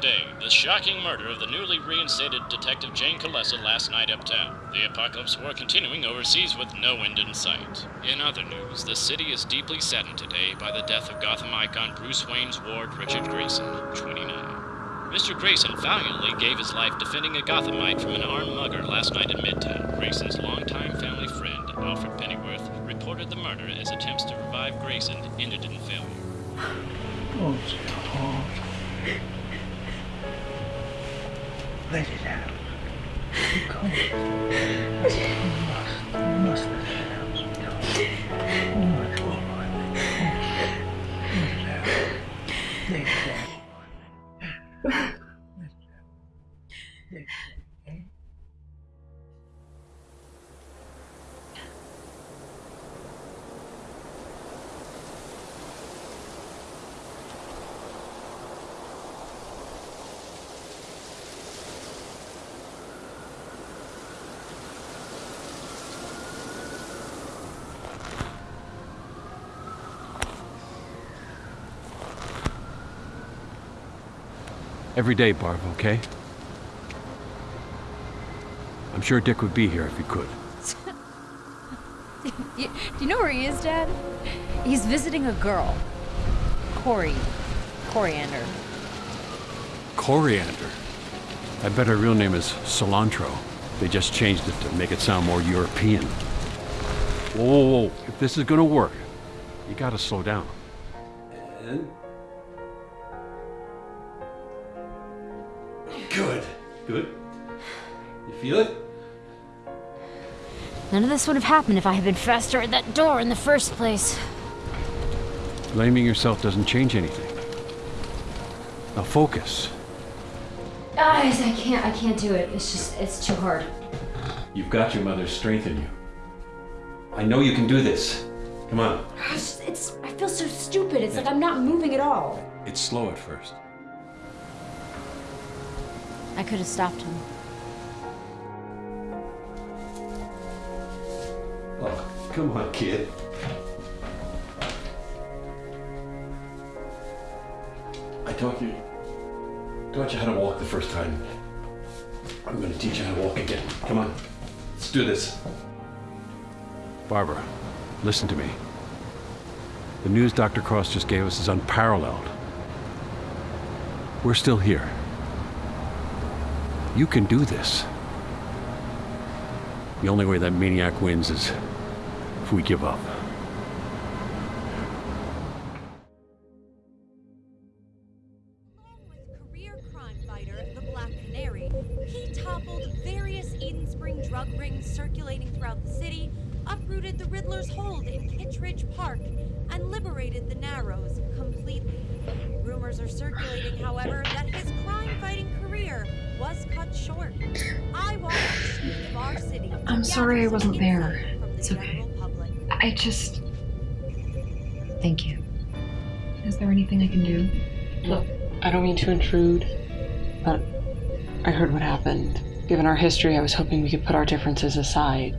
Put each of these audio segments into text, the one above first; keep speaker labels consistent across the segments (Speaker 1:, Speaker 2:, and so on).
Speaker 1: Today, the shocking murder of the newly reinstated Detective Jane Colessa last night uptown. The apocalypse war continuing overseas with no end in sight. In other news, the city is deeply saddened today by the death of Gotham icon Bruce Wayne's ward Richard Grayson, 29. Mr. Grayson valiantly gave his life defending a Gothamite from an armed mugger last night in Midtown. Grayson's longtime family friend, Alfred Pennyworth, reported the murder as attempts to revive Grayson ended in failure.
Speaker 2: Oh, God. Let it out. You must. You must
Speaker 3: Every day, Barb, okay? I'm sure Dick would be here if he could.
Speaker 4: Do you know where he is, Dad? He's visiting a girl. Corey. Coriander.
Speaker 3: Coriander. I bet her real name is Cilantro. They just changed it to make it sound more European. Whoa, whoa, whoa. If this is gonna work, you gotta slow down. And... Good. Good. You feel it?
Speaker 4: None of this would have happened if I had been faster at that door in the first place.
Speaker 3: Blaming yourself doesn't change anything. Now focus.
Speaker 4: Guys, I can't. I can't do it. It's just. It's too hard.
Speaker 3: You've got your mother's strength in you. I know you can do this. Come on.
Speaker 4: It's. it's I feel so stupid. It's like I'm not moving at all.
Speaker 3: It's slow at first.
Speaker 4: I could have stopped him.
Speaker 3: Oh, come on, kid. I taught you, taught you how to walk the first time. I'm going to teach you how to walk again. Come on, let's do this. Barbara, listen to me. The news Dr. Cross just gave us is unparalleled. We're still here. You can do this. The only way that maniac wins is if we give up.
Speaker 5: Along with career crime fighter the Black Canary, he toppled various Eden Spring drug rings circulating throughout the city, uprooted the Riddler's hold in Kittredge Park, and liberated the Narrows completely. Rumors are circulating, however, that his crime-fighting career was cut short. I watched the streets of our city. to
Speaker 6: I'm sorry I wasn't there.
Speaker 5: insight from the
Speaker 6: It's okay.
Speaker 5: public.
Speaker 6: I just.
Speaker 4: Thank you.
Speaker 6: Is there anything I can do?
Speaker 7: Look, I don't mean to intrude, but I heard what happened. Given our history, I was hoping we could put our differences aside.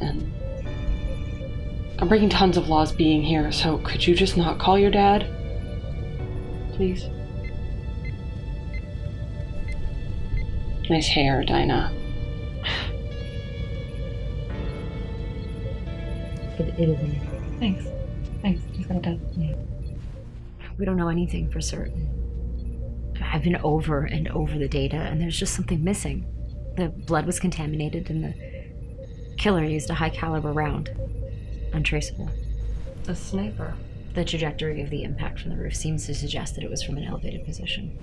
Speaker 7: And I'm breaking tons of laws being here, so could you just not call your dad? Please? Nice hair, Dinah.
Speaker 4: It, it is.
Speaker 6: Thanks. Thanks. Just got it done. Yeah.
Speaker 4: We don't know anything for certain. I've been over and over the data, and there's just something missing. The blood was contaminated, and the killer used a high caliber round. Untraceable.
Speaker 6: A sniper.
Speaker 4: The trajectory of the impact from the roof seems to suggest that it was from an elevated position.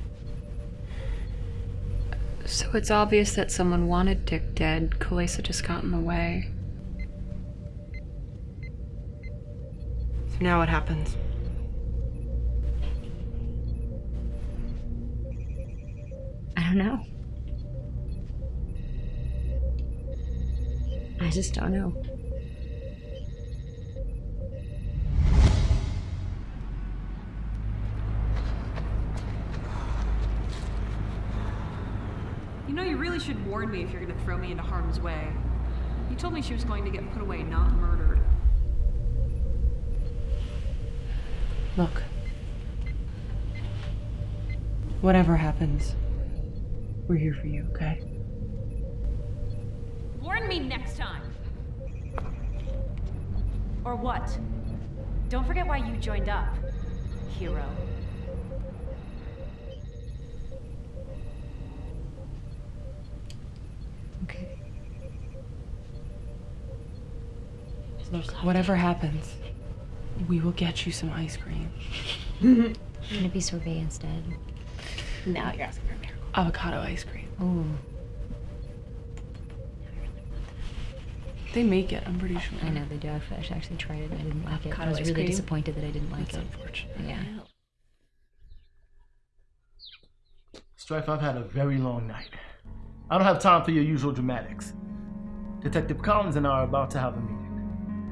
Speaker 7: So it's obvious that someone wanted Dick dead. Kalesa just got in the way.
Speaker 8: So now what happens?
Speaker 4: I don't know. I just don't know.
Speaker 9: Really should warn me if you're gonna throw me into harm's way. You told me she was going to get put away, not murdered.
Speaker 7: Look.
Speaker 8: Whatever happens, we're here for you, okay?
Speaker 9: Warn me next time. Or what? Don't forget why you joined up, hero.
Speaker 4: Okay.
Speaker 8: Look, whatever happens, we will get you some ice cream.
Speaker 4: I'm gonna be sorbet instead.
Speaker 8: Now you're asking for a miracle. Avocado ice cream.
Speaker 4: Ooh.
Speaker 8: They make it, I'm pretty sure.
Speaker 4: I know they do. I've I've actually tried it. I didn't like it. I was really
Speaker 8: cream?
Speaker 4: disappointed that I didn't like
Speaker 8: That's
Speaker 4: it.
Speaker 8: unfortunate.
Speaker 4: Yeah.
Speaker 10: Strife, I've had a very long night. I don't have time for your usual dramatics. Detective Collins and I are about to have a meeting.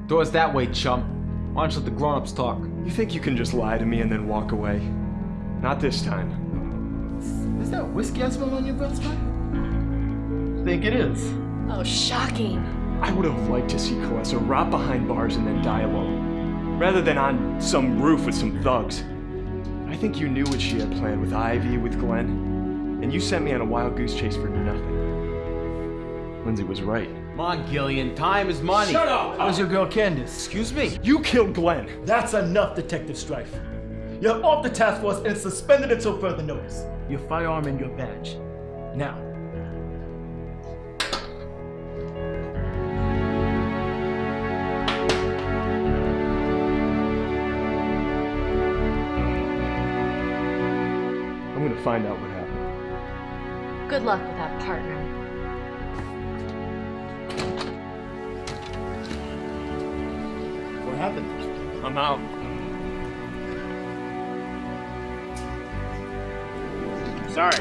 Speaker 11: Door's that way, chump. Why don't you let the grown-ups talk?
Speaker 12: You think you can just lie to me and then walk away? Not this time.
Speaker 10: Is that whiskey I smell on your breath, Strife? Think it is.
Speaker 6: Oh, shocking.
Speaker 12: I would have liked to see Kalesa rot behind bars and then die alone, rather than on some roof with some thugs. I think you knew what she had planned with Ivy, with Glenn, and you sent me on a wild goose chase for nothing. Lindsay was right.
Speaker 11: Come on, Gillian. Time is money.
Speaker 12: Shut up!
Speaker 10: How's your girl Candace?
Speaker 11: Excuse me.
Speaker 12: You killed Glenn.
Speaker 10: That's enough, Detective Strife. You're off the task force and suspended until further notice. Your firearm and your badge. Now,
Speaker 12: I'm gonna find out what happened.
Speaker 6: Good luck with that partner.
Speaker 10: Happened?
Speaker 12: I'm out.
Speaker 10: Sorry.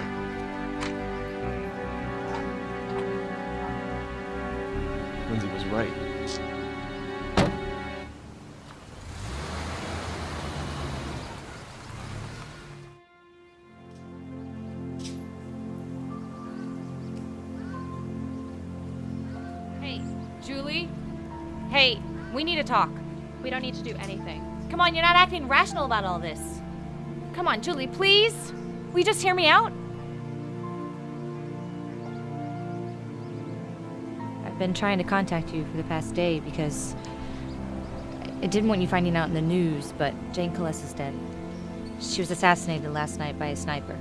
Speaker 12: Lindsay was right.
Speaker 13: Hey, Julie? Hey, we need to talk. We don't need to do anything. Come on, you're not acting rational about all this. Come on, Julie, please? Will you just hear me out? I've been trying to contact you for the past day because I didn't want you finding out in the news, but Jane Callis is dead. She was assassinated last night by a sniper.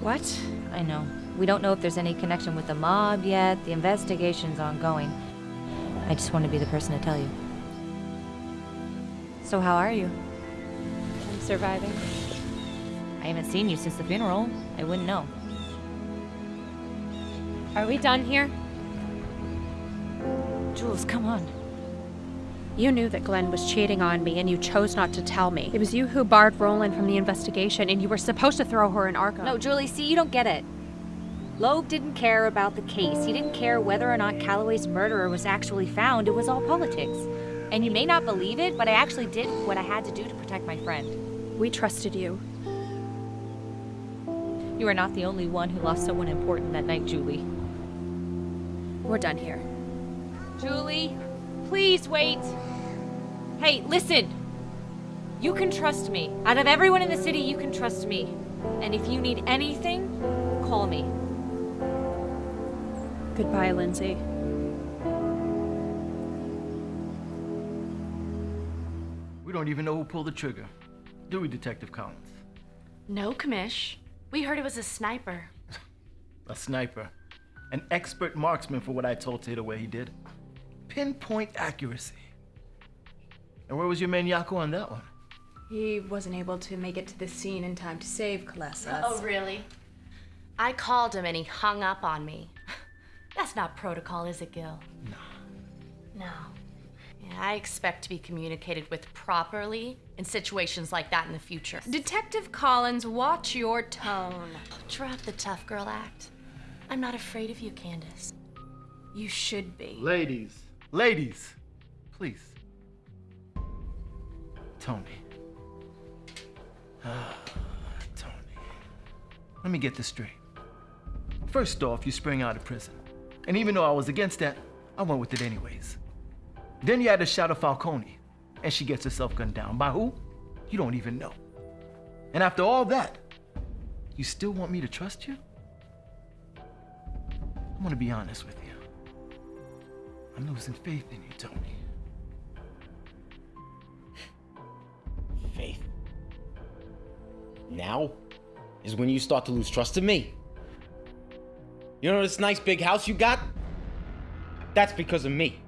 Speaker 9: What?
Speaker 13: I know. We don't know if there's any connection with the mob yet. The investigation's ongoing. I just want to be the person to tell you. So, how are you?
Speaker 9: I'm surviving.
Speaker 13: I haven't seen you since the funeral. I wouldn't know.
Speaker 9: Are we done here?
Speaker 13: Jules, come on.
Speaker 14: You knew that Glenn was cheating on me and you chose not to tell me. It was you who barred Roland from the investigation and you were supposed to throw her in Arkham.
Speaker 13: No, Julie, see, you don't get it. Loeb didn't care about the case. He didn't care whether or not Calloway's murderer was actually found. It was all politics. And you may not believe it, but I actually did what I had to do to protect my friend.
Speaker 14: We trusted you.
Speaker 13: You are not the only one who lost someone important that night, Julie.
Speaker 14: We're done here.
Speaker 13: Julie, please wait. Hey, listen. You can trust me. Out of everyone in the city, you can trust me. And if you need anything, call me.
Speaker 14: Goodbye, Lindsay.
Speaker 10: Don't even know who pulled the trigger. Do we, Detective Collins?
Speaker 6: No, Commish. We heard it was a sniper.
Speaker 10: A sniper. An expert marksman for what I told Tater where he did. Pinpoint accuracy. And where was your man Yako on that one?
Speaker 6: He wasn't able to make it to the scene in time to save Kalesa.
Speaker 15: Oh, really? I called him and he hung up on me. That's not protocol, is it, Gil? No. No. Yeah, I expect to be communicated with properly in situations like that in the future.
Speaker 6: Detective Collins, watch your tone.
Speaker 15: Drop the tough girl act. I'm not afraid of you, Candace.
Speaker 6: You should be.
Speaker 10: Ladies, ladies, please. Tony. Ah, Tony. Let me get this straight. First off, you spring out of prison. And even though I was against that, I went with it anyways. Then you had a shot of Falcone, and she gets herself gunned down. By who? You don't even know. And after all that, You still want me to trust you? I'm gonna be honest with you. I'm losing faith in you, Tony.
Speaker 16: Faith. Now is when you start to lose trust in me. You know this nice big house you got? That's because of me.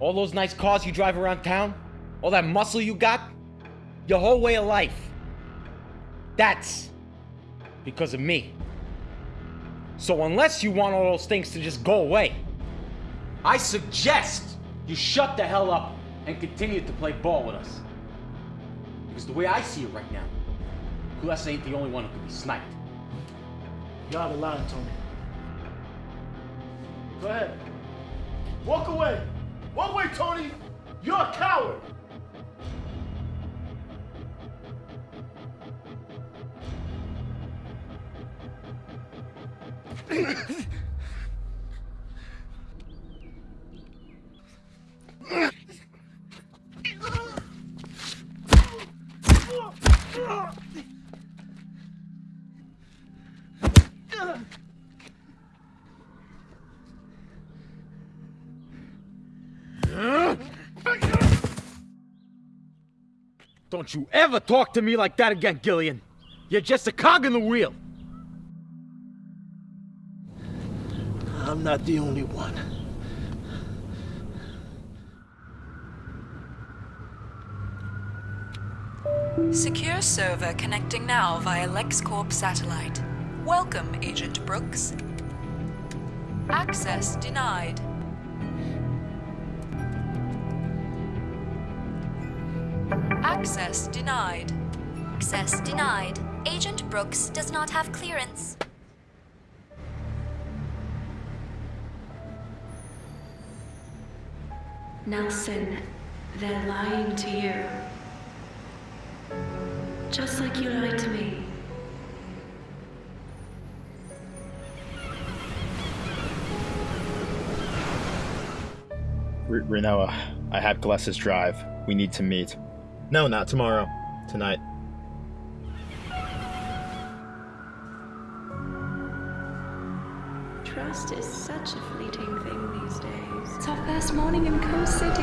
Speaker 16: All those nice cars you drive around town, all that muscle you got, your whole way of life. That's because of me. So unless you want all those things to just go away, I suggest you shut the hell up and continue to play ball with us. Because the way I see it right now, Kulesa ain't the only one who could be sniped.
Speaker 10: You're out of line, Tony. Go ahead. Walk away. Walk way, Tony. You're a coward.
Speaker 16: Don't you ever talk to me like that again, Gillian. You're just a cog in the wheel.
Speaker 10: I'm not the only one.
Speaker 17: Secure server connecting now via LexCorp satellite. Welcome, Agent Brooks. Access denied. Access denied.
Speaker 18: Access denied. Agent Brooks does not have clearance.
Speaker 19: Nelson, they're lying to you. Just like you lied to me.
Speaker 20: R- Renoa, I have Gilles's drive. We need to meet. No, not tomorrow. Tonight.
Speaker 19: Trust is such a fleeting thing these days. It's our first morning in Coast City.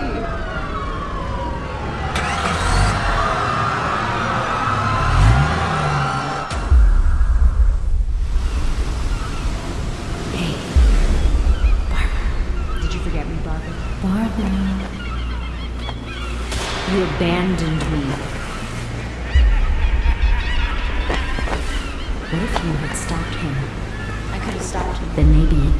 Speaker 4: Him.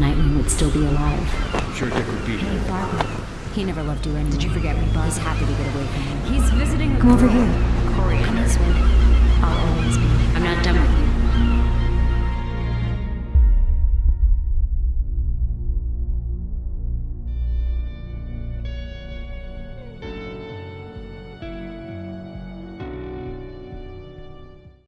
Speaker 4: Nightwing would still be alive.
Speaker 3: I'm sure Dick would be here.
Speaker 4: Barbara. He never loved you anyway. Did you forget me, Barbara? He's happy to get away from you. He's visiting Come over here. Corey. Come this way. I'll always be. I'm not done with you.